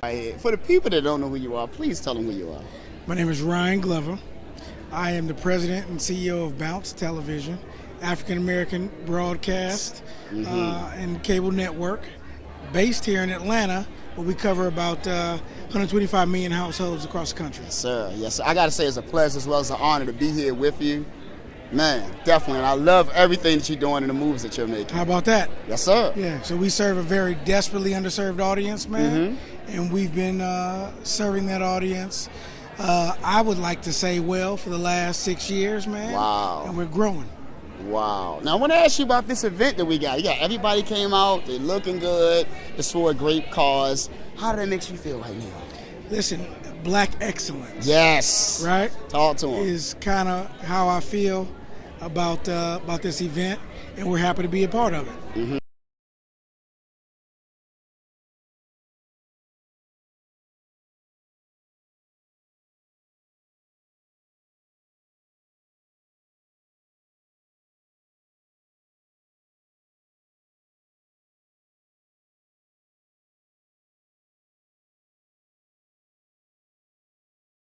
For the people that don't know who you are, please tell them who you are. My name is Ryan Glover. I am the president and CEO of Bounce Television, African American broadcast mm-hmm. uh, and cable network, based here in Atlanta, where we cover about uh, 125 million households across the country. Yes, sir. Yes, sir. I got to say, it's a pleasure as well as an honor to be here with you. Man, definitely. And I love everything that you're doing and the moves that you're making. How about that? Yes, sir. Yeah, so we serve a very desperately underserved audience, man. Mm-hmm. And we've been uh, serving that audience, uh, I would like to say, well, for the last six years, man. Wow. And we're growing. Wow. Now, I want to ask you about this event that we got. Yeah, everybody came out, they're looking good, it's for a great cause. How does that make you feel right now? Listen, black excellence. Yes. Right? Talk to him. Is kind of how I feel about uh, about this event, and we're happy to be a part of it. Mm-hmm.